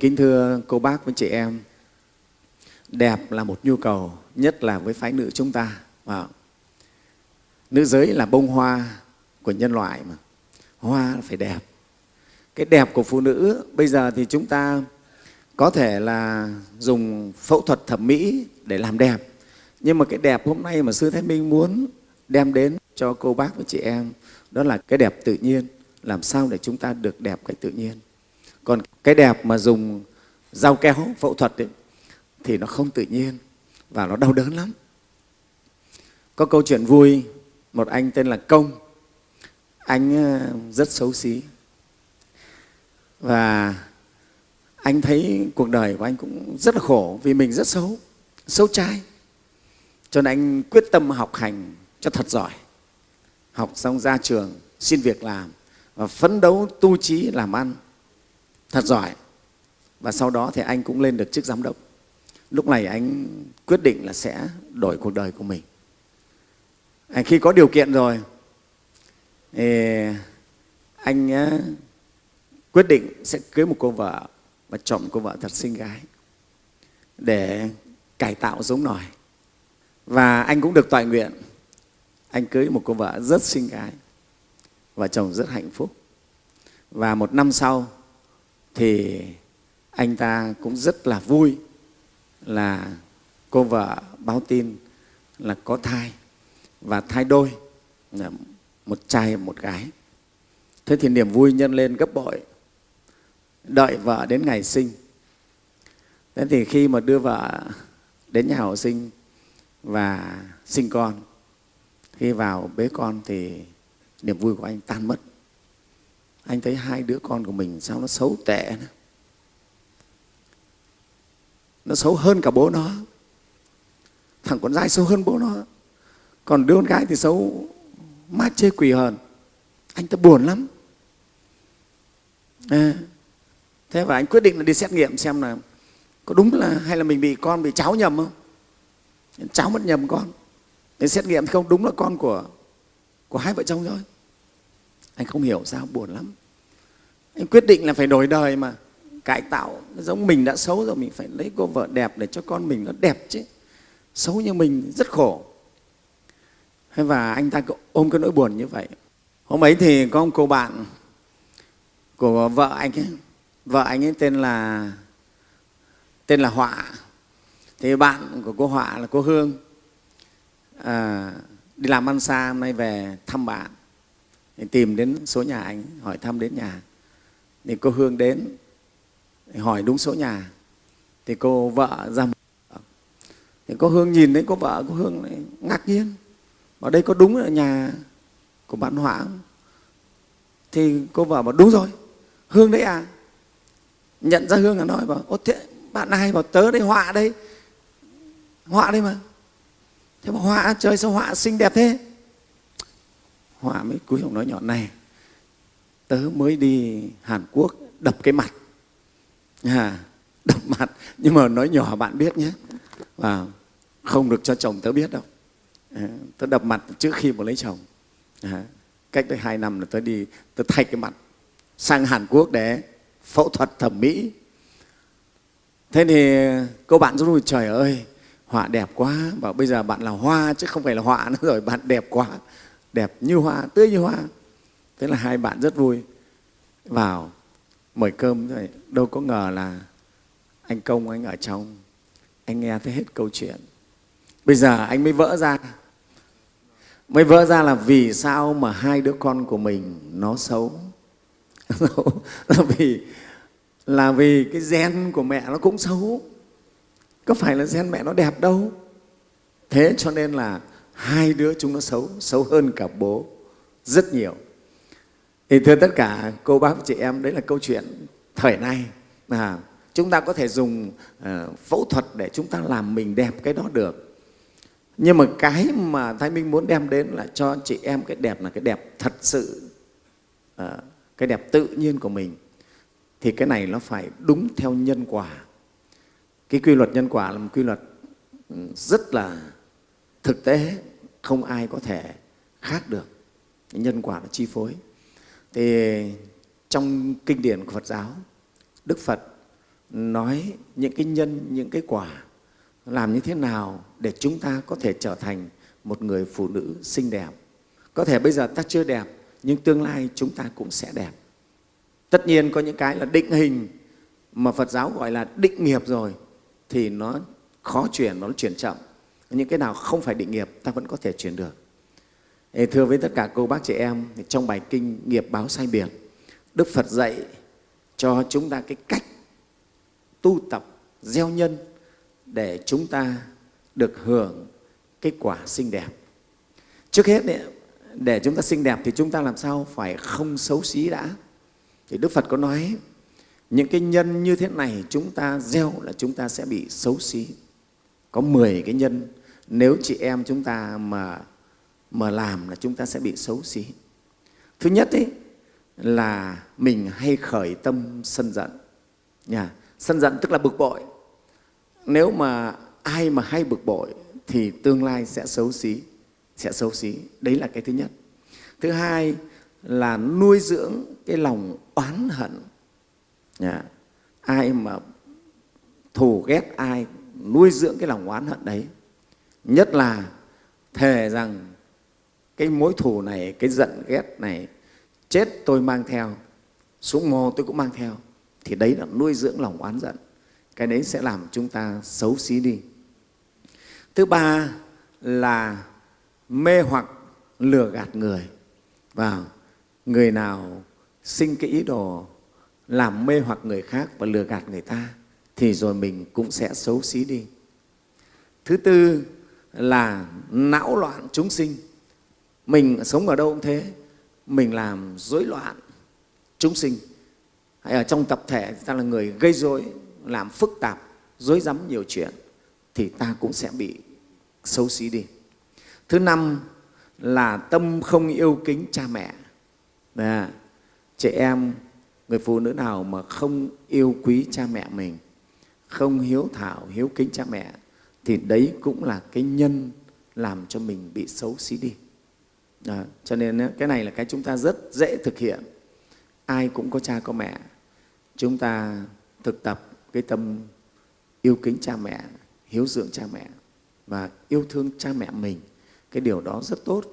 Kính thưa cô bác với chị em, đẹp là một nhu cầu, nhất là với phái nữ chúng ta. Wow. Nữ giới là bông hoa của nhân loại mà, hoa là phải đẹp. Cái đẹp của phụ nữ bây giờ thì chúng ta có thể là dùng phẫu thuật thẩm mỹ để làm đẹp. Nhưng mà cái đẹp hôm nay mà Sư Thái Minh muốn đem đến cho cô bác với chị em đó là cái đẹp tự nhiên. Làm sao để chúng ta được đẹp cái tự nhiên. Còn cái đẹp mà dùng dao kéo phẫu thuật ấy, thì nó không tự nhiên và nó đau đớn lắm. Có câu chuyện vui, một anh tên là Công, anh ờ, rất xấu xí. Và anh thấy cuộc đời của anh cũng rất là khổ vì mình rất xấu, xấu trai. Cho nên anh quyết tâm học hành cho thật giỏi. Học xong ra trường, xin việc làm và phấn đấu tu trí làm ăn thật giỏi. Và sau đó thì anh cũng lên được chức giám đốc. Lúc này anh quyết định là sẽ đổi cuộc đời của mình. Anh khi có điều kiện rồi, thì anh quyết định sẽ cưới một cô vợ và chọn một cô vợ thật xinh gái để cải tạo giống nòi. Và anh cũng được toại nguyện anh cưới một cô vợ rất xinh gái và chồng rất hạnh phúc. Và một năm sau thì anh ta cũng rất là vui là cô vợ báo tin là có thai và thai đôi, là một trai, một gái. Thế thì niềm vui nhân lên gấp bội. Đợi vợ đến ngày sinh. Thế thì khi mà đưa vợ đến nhà hậu sinh và sinh con, khi vào bế con thì niềm vui của anh tan mất anh thấy hai đứa con của mình sao nó xấu tệ nữa. nó xấu hơn cả bố nó. Thằng con trai xấu hơn bố nó. Còn đứa con gái thì xấu mát chê quỷ hơn anh ta buồn lắm. À, thế và anh quyết định là đi xét nghiệm xem là có đúng là hay là mình bị con bị cháu nhầm không? Cháu mất nhầm con. Để xét nghiệm thì không đúng là con của của hai vợ chồng thôi anh không hiểu sao buồn lắm. Anh quyết định là phải đổi đời mà. Cải tạo giống mình đã xấu rồi mình phải lấy cô vợ đẹp để cho con mình nó đẹp chứ. Xấu như mình rất khổ. Và anh ta ôm cái nỗi buồn như vậy. Hôm ấy thì có một cô bạn của vợ anh ấy. Vợ anh ấy tên là tên là họa. Thì bạn của cô họa là cô hương. À, đi làm ăn xa hôm nay về thăm bạn thì tìm đến số nhà anh, hỏi thăm đến nhà. Thì cô hương đến, hỏi đúng số nhà. Thì cô vợ ra thì cô hương nhìn thấy cô vợ cô hương lại ngạc nhiên. Ở đây có đúng là nhà của bạn họa không? Thì cô vợ bảo đúng rồi. Hương đấy à? Nhận ra hương là nói bảo ô thế bạn ai bảo tớ đây, họa đây. Họa đây mà. Thế mà họa trời sao họa xinh đẹp thế? Họa mới cúi ông nói nhỏ này tớ mới đi hàn quốc đập cái mặt. À, đập mặt. Nhưng mà nói nhỏ bạn biết nhé. Và không được cho chồng tớ biết đâu. À, tớ đập mặt trước khi mà lấy chồng. À, cách đây hai năm là tớ đi tớ thay cái mặt sang hàn quốc để phẫu thuật thẩm mỹ. Thế thì cô bạn rất vui trời ơi họa đẹp quá. Bảo bây giờ bạn là hoa chứ không phải là họa nữa rồi bạn đẹp quá đẹp như hoa, tươi như hoa. Thế là hai bạn rất vui. Vào, mời cơm. Rồi đâu có ngờ là anh công, anh ở trong, anh nghe thấy hết câu chuyện. Bây giờ anh mới vỡ ra. Mới vỡ ra là vì sao mà hai đứa con của mình nó xấu? Là vì là vì cái gen của mẹ nó cũng xấu. Có phải là gen mẹ nó đẹp đâu? Thế cho nên là hai đứa chúng nó xấu xấu hơn cả bố rất nhiều. Thì thưa tất cả cô bác chị em đấy là câu chuyện thời nay. À, chúng ta có thể dùng uh, phẫu thuật để chúng ta làm mình đẹp cái đó được. Nhưng mà cái mà thái minh muốn đem đến là cho chị em cái đẹp là cái đẹp thật sự uh, cái đẹp tự nhiên của mình. Thì cái này nó phải đúng theo nhân quả. Cái quy luật nhân quả là một quy luật ừ, rất là thực tế không ai có thể khác được nhân quả là chi phối thì trong kinh điển của phật giáo đức phật nói những cái nhân, những cái quả, làm như thế nào để chúng ta có thể trở thành một người phụ nữ xinh đẹp. Có thể bây giờ ta chưa đẹp, nhưng tương lai chúng ta cũng sẽ đẹp. Tất nhiên có những cái là định hình mà Phật giáo gọi là định nghiệp rồi thì nó khó chuyển, nó chuyển chậm. Những cái nào không phải định nghiệp ta vẫn có thể chuyển được. Thưa với tất cả cô bác chị em, trong bài kinh Nghiệp báo sai biệt, Đức Phật dạy cho chúng ta cái cách tu tập, gieo nhân để chúng ta được hưởng cái quả xinh đẹp. Trước hết, để chúng ta xinh đẹp thì chúng ta làm sao phải không xấu xí đã. Thì Đức Phật có nói những cái nhân như thế này chúng ta gieo là chúng ta sẽ bị xấu xí. Có 10 cái nhân nếu chị em chúng ta mà mà làm là chúng ta sẽ bị xấu xí. Thứ nhất ấy, là mình hay khởi tâm sân giận. Nhà, sân giận tức là bực bội. Nếu mà ai mà hay bực bội thì tương lai sẽ xấu xí, sẽ xấu xí. Đấy là cái thứ nhất. Thứ hai là nuôi dưỡng cái lòng oán hận. Nhà, ai mà thù ghét ai, nuôi dưỡng cái lòng oán hận đấy. Nhất là thề rằng cái mối thù này, cái giận ghét này, chết tôi mang theo, xuống mồ tôi cũng mang theo, thì đấy là nuôi dưỡng lòng oán giận. Cái đấy sẽ làm chúng ta xấu xí đi. Thứ ba là mê hoặc lừa gạt người. Và người nào sinh cái ý đồ làm mê hoặc người khác và lừa gạt người ta thì rồi mình cũng sẽ xấu xí đi. Thứ tư là não loạn chúng sinh. Mình sống ở đâu cũng thế mình làm rối loạn chúng sinh. Hay ở trong tập thể ta là người gây rối làm phức tạp rối rắm nhiều chuyện thì ta cũng sẽ bị xấu xí đi. Thứ năm là tâm không yêu kính cha mẹ. À, trẻ em người phụ nữ nào mà không yêu quý cha mẹ mình không hiếu thảo hiếu kính cha mẹ thì đấy cũng là cái nhân làm cho mình bị xấu xí đi À, cho nên cái này là cái chúng ta rất dễ thực hiện. Ai cũng có cha có mẹ. Chúng ta thực tập cái tâm yêu kính cha mẹ, hiếu dưỡng cha mẹ và yêu thương cha mẹ mình. Cái điều đó rất tốt,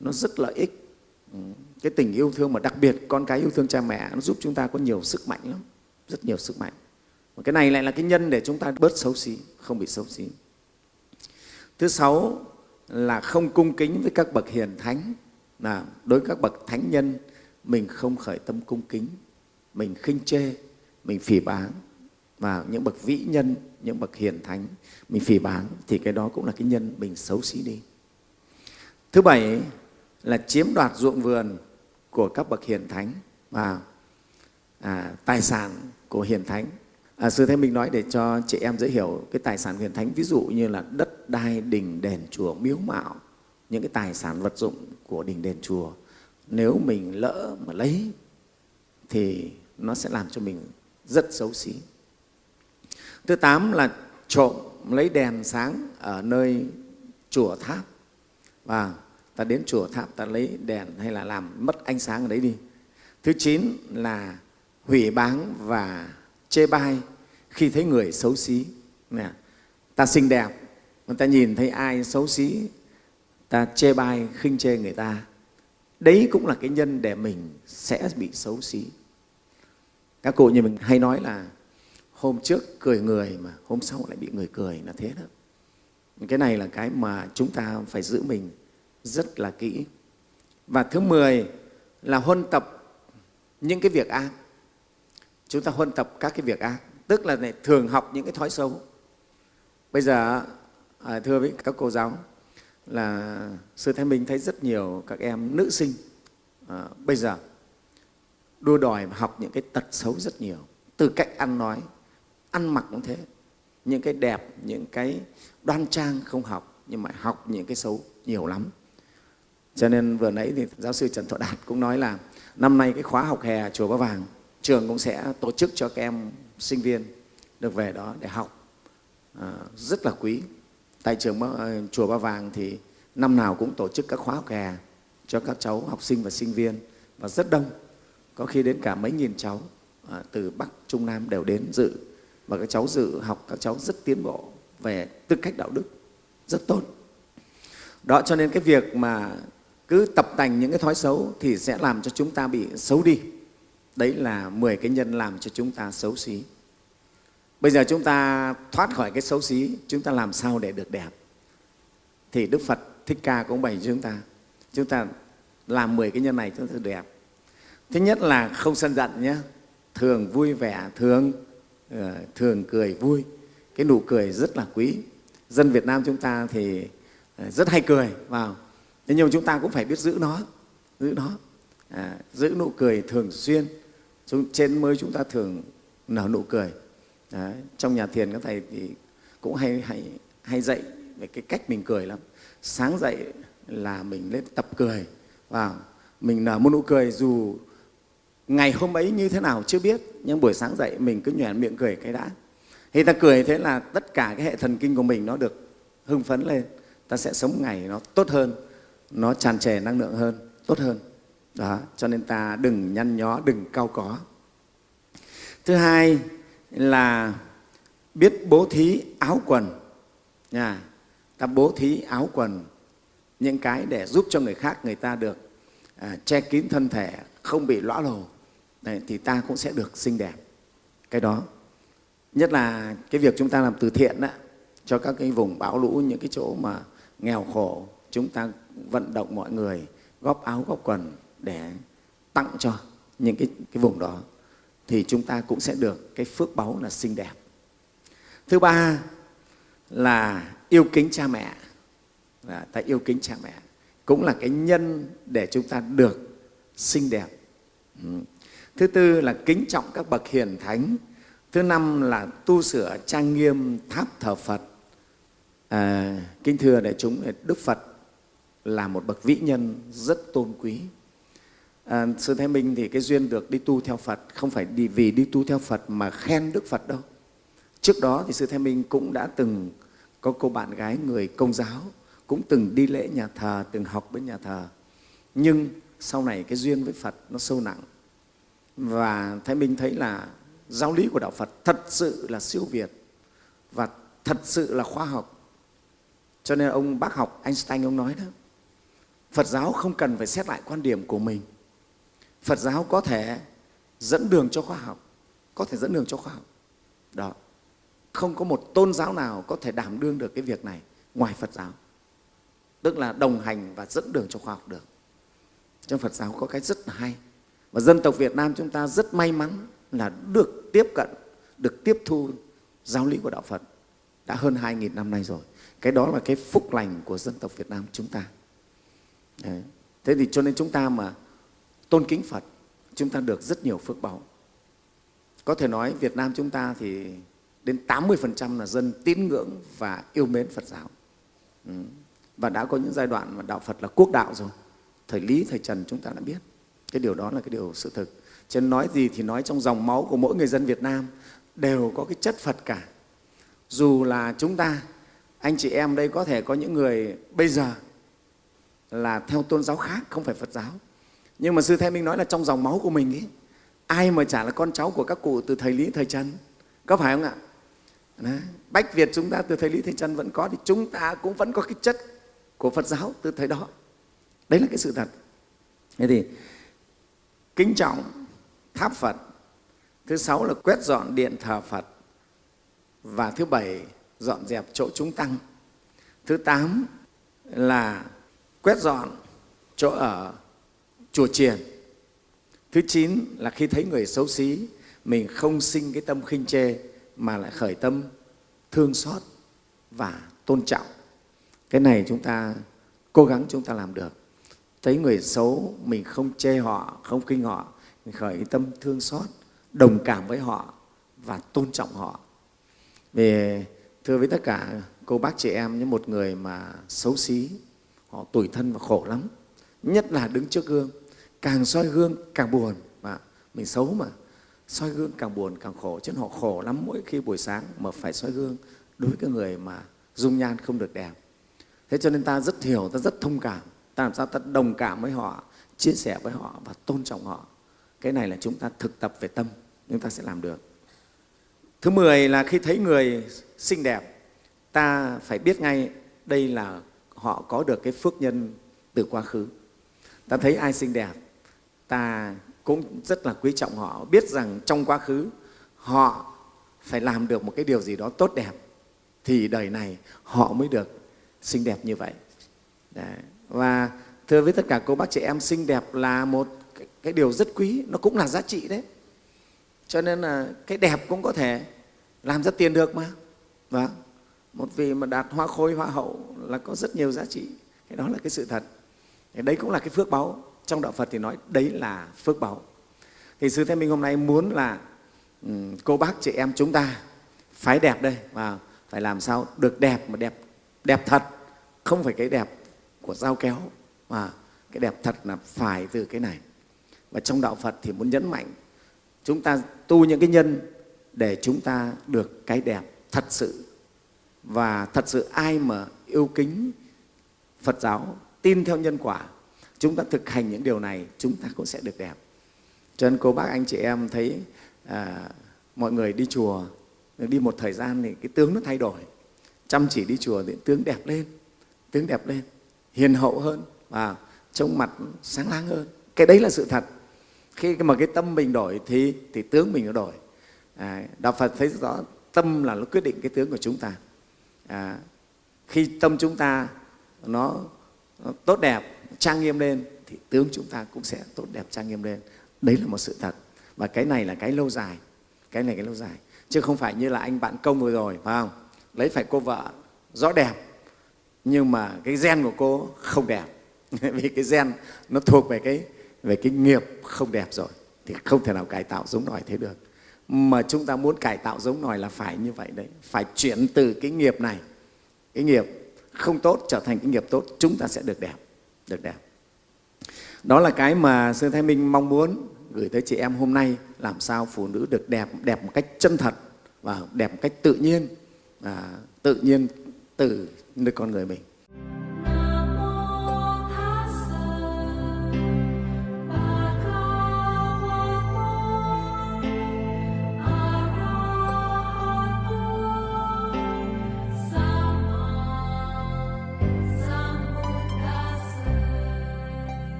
nó rất lợi ích. Ừ, cái tình yêu thương mà đặc biệt con cái yêu thương cha mẹ nó giúp chúng ta có nhiều sức mạnh lắm, rất nhiều sức mạnh. Và cái này lại là cái nhân để chúng ta bớt xấu xí, không bị xấu xí. Thứ sáu là không cung kính với các bậc hiền thánh. Là đối với các bậc thánh nhân mình không khởi tâm cung kính mình khinh chê mình phỉ báng. Và những bậc vĩ nhân những bậc hiền thánh mình phỉ báng thì cái đó cũng là cái nhân mình xấu xí đi. Thứ bảy là chiếm đoạt ruộng vườn của các bậc hiền thánh và à, tài sản của hiền thánh. À, Sư Thế Minh nói để cho chị em dễ hiểu cái tài sản huyền thánh, ví dụ như là đất đai, đình, đền, chùa, miếu mạo, những cái tài sản vật dụng của đình, đền, chùa. Nếu mình lỡ mà lấy thì nó sẽ làm cho mình rất xấu xí. Thứ tám là trộm lấy đèn sáng ở nơi chùa tháp và ta đến chùa tháp ta lấy đèn hay là làm mất ánh sáng ở đấy đi. Thứ chín là hủy báng và chê bai khi thấy người xấu xí. Nè, ta xinh đẹp, mà ta nhìn thấy ai xấu xí, ta chê bai, khinh chê người ta. Đấy cũng là cái nhân để mình sẽ bị xấu xí. Các cụ như mình hay nói là hôm trước cười người mà hôm sau lại bị người cười là thế đó. Cái này là cái mà chúng ta phải giữ mình rất là kỹ. Và thứ 10 là huân tập những cái việc ác chúng ta huân tập các cái việc ác tức là này, thường học những cái thói xấu. Bây giờ à, thưa với các cô giáo là sư thái minh thấy rất nhiều các em nữ sinh à, bây giờ đua đòi học những cái tật xấu rất nhiều. Từ cách ăn nói ăn mặc cũng thế. Những cái đẹp những cái đoan trang không học nhưng mà học những cái xấu nhiều lắm. Cho nên vừa nãy thì giáo sư trần thọ đạt cũng nói là năm nay cái khóa học hè chùa ba vàng trường cũng sẽ tổ chức cho các em sinh viên được về đó để học. À, rất là quý. Tại trường ờ, chùa Ba Vàng thì năm nào cũng tổ chức các khóa học hè cho các cháu học sinh và sinh viên và rất đông. Có khi đến cả mấy nghìn cháu à, từ Bắc Trung Nam đều đến dự và các cháu dự học các cháu rất tiến bộ về tư cách đạo đức rất tốt. Đó cho nên cái việc mà cứ tập tành những cái thói xấu thì sẽ làm cho chúng ta bị xấu đi đấy là 10 cái nhân làm cho chúng ta xấu xí. Bây giờ chúng ta thoát khỏi cái xấu xí chúng ta làm sao để được đẹp? Thì đức phật thích ca cũng bày cho chúng ta chúng ta làm 10 cái nhân này chúng ta đẹp. Thứ nhất là không sân giận nhé. Thường vui vẻ thường ờ, thường cười vui. Cái nụ cười rất là quý. Dân việt nam chúng ta thì ờ, rất hay cười vào. Thế nhưng chúng ta cũng phải biết giữ nó giữ nó. À, giữ nụ cười thường xuyên trên mới chúng ta thường nở nụ cười. Đấy. trong nhà thiền các thầy thì cũng hay hay hay dạy về cái cách mình cười lắm. Sáng dậy là mình lên tập cười. Vào, mình nở một nụ cười dù ngày hôm ấy như thế nào chưa biết, nhưng buổi sáng dậy mình cứ nhoẻn miệng cười cái đã. Thì ta cười thế là tất cả cái hệ thần kinh của mình nó được hưng phấn lên. Ta sẽ sống ngày nó tốt hơn, nó tràn trề năng lượng hơn, tốt hơn đó cho nên ta đừng nhăn nhó đừng cao có. Thứ hai là biết bố thí áo quần. Nha ta bố thí áo quần những cái để giúp cho người khác người ta được à, che kín thân thể không bị lõa lồ. Đấy, thì ta cũng sẽ được xinh đẹp. Cái đó nhất là cái việc chúng ta làm từ thiện đó, cho các cái vùng bão lũ những cái chỗ mà nghèo khổ chúng ta vận động mọi người góp áo góp quần để tặng cho những cái, cái vùng đó thì chúng ta cũng sẽ được cái phước báu là xinh đẹp. Thứ ba là yêu kính cha mẹ là ta yêu kính cha mẹ cũng là cái nhân để chúng ta được xinh đẹp. Ừ. Thứ tư là kính trọng các bậc hiền thánh. Thứ năm là tu sửa trang nghiêm tháp thờ phật. À, kính thưa đại chúng đức phật là một bậc vĩ nhân rất tôn quý à, sư thái minh thì cái duyên được đi tu theo phật không phải đi vì đi tu theo phật mà khen đức phật đâu. Trước đó thì sư thái minh cũng đã từng có cô bạn gái người công giáo cũng từng đi lễ nhà thờ từng học bên nhà thờ. Nhưng sau này cái duyên với phật nó sâu nặng. Và thái minh thấy là giáo lý của đạo phật thật sự là siêu việt và thật sự là khoa học. Cho nên ông bác học einstein ông nói đó phật giáo không cần phải xét lại quan điểm của mình phật giáo có thể dẫn đường cho khoa học, có thể dẫn đường cho khoa học. Đó. Không có một tôn giáo nào có thể đảm đương được cái việc này ngoài phật giáo. Tức là đồng hành và dẫn đường cho khoa học được. Trong phật giáo có cái rất là hay. Và dân tộc việt nam chúng ta rất may mắn là được tiếp cận, được tiếp thu giáo lý của đạo phật đã hơn 2.000 năm nay rồi. Cái đó là cái phúc lành của dân tộc việt nam chúng ta. Đấy. thế thì cho nên chúng ta mà tôn kính phật, chúng ta được rất nhiều phước báu có thể nói việt nam chúng ta thì đến 80% là dân tín ngưỡng và yêu mến phật giáo. Ừ. và đã có những giai đoạn mà đạo phật là quốc đạo rồi. Thời lý thời trần chúng ta đã biết. Cái điều đó là cái điều sự thực. Chứ nói gì thì nói trong dòng máu của mỗi người dân việt nam, đều có cái chất phật cả. Dù là chúng ta, anh chị em đây có thể có những người bây giờ là theo tôn giáo khác, không phải phật giáo nhưng mà sư thái minh nói là trong dòng máu của mình ấy ai mà chả là con cháu của các cụ từ thời lý thời trần. Có phải không ạ? Đấy. bách việt chúng ta từ thời lý thời trần vẫn có thì chúng ta cũng vẫn có cái chất của phật giáo từ thời đó. Đấy là cái sự thật. Thế thì, kính trọng tháp phật. Thứ sáu là quét dọn điện thờ phật. Và thứ bảy, dọn dẹp chỗ chúng tăng. Thứ tám là quét dọn chỗ ở chùa chiền. Thứ chín là khi thấy người xấu xí, mình không sinh cái tâm khinh chê, mà lại khởi tâm thương xót và tôn trọng. Cái này chúng ta cố gắng chúng ta làm được. Thấy người xấu, mình không chê họ, không khinh họ, mình khởi tâm thương xót, đồng cảm với họ và tôn trọng họ. Vì, thưa với tất cả cô bác chị em như một người mà xấu xí, họ tủi thân và khổ lắm nhất là đứng trước gương. Càng soi gương, càng buồn. Mà mình xấu mà. Soi gương càng buồn, càng khổ. Chứ họ khổ lắm mỗi khi buổi sáng mà phải soi gương đối với cái người mà dung nhan không được đẹp. Thế cho nên ta rất hiểu, ta rất thông cảm. Ta làm sao ta đồng cảm với họ, chia sẻ với họ và tôn trọng họ. Cái này là chúng ta thực tập về tâm, chúng ta sẽ làm được. Thứ 10 là khi thấy người xinh đẹp, ta phải biết ngay đây là họ có được cái phước nhân từ quá khứ ta thấy ai xinh đẹp ta cũng rất là quý trọng họ. Biết rằng trong quá khứ họ phải làm được một cái điều gì đó tốt đẹp thì đời này họ mới được xinh đẹp như vậy. Đấy. và thưa với tất cả cô bác chị em xinh đẹp là một cái, cái điều rất quý nó cũng là giá trị đấy. Cho nên là cái đẹp cũng có thể làm ra tiền được mà. Và một vị mà đạt hoa khôi hoa hậu là có rất nhiều giá trị. Cái đó là cái sự thật đấy cũng là cái phước báu. Trong đạo phật thì nói đấy là phước báu. Thì sư thế minh hôm nay muốn là um, cô bác chị em chúng ta phái đẹp đây và phải làm sao được đẹp mà đẹp đẹp thật. Không phải cái đẹp của dao kéo mà cái đẹp thật là phải từ cái này. Và trong đạo phật thì muốn nhấn mạnh chúng ta tu những cái nhân để chúng ta được cái đẹp thật sự. Và thật sự ai mà yêu kính Phật giáo, tin theo nhân quả, chúng ta thực hành những điều này, chúng ta cũng sẽ được đẹp. Cho nên cô bác anh chị em thấy à, mọi người đi chùa, đi một thời gian thì cái tướng nó thay đổi. Chăm chỉ đi chùa thì tướng đẹp lên, tướng đẹp lên, hiền hậu hơn và trông mặt sáng láng hơn. Cái đấy là sự thật. Khi mà cái tâm mình đổi thì, thì tướng mình nó đổi. À, Đạo Phật thấy rõ tâm là nó quyết định cái tướng của chúng ta à, khi tâm chúng ta nó, nó tốt đẹp, trang nghiêm lên, thì tướng chúng ta cũng sẽ tốt đẹp, trang nghiêm lên. Đấy là một sự thật. Và cái này là cái lâu dài. Cái này cái lâu dài. Chứ không phải như là anh bạn công vừa rồi, phải không? Lấy phải cô vợ, rõ đẹp. Nhưng mà cái gen của cô không đẹp. Vì cái gen nó thuộc về cái về cái nghiệp không đẹp rồi, thì không thể nào cải tạo giống nòi thế được. Mà chúng ta muốn cải tạo giống nòi là phải như vậy đấy. Phải chuyển từ cái nghiệp này, cái nghiệp không tốt trở thành cái nghiệp tốt chúng ta sẽ được đẹp được đẹp. Đó là cái mà sư thái minh mong muốn gửi tới chị em hôm nay làm sao phụ nữ được đẹp đẹp một cách chân thật và đẹp một cách tự nhiên à, tự nhiên từ nơi con người mình.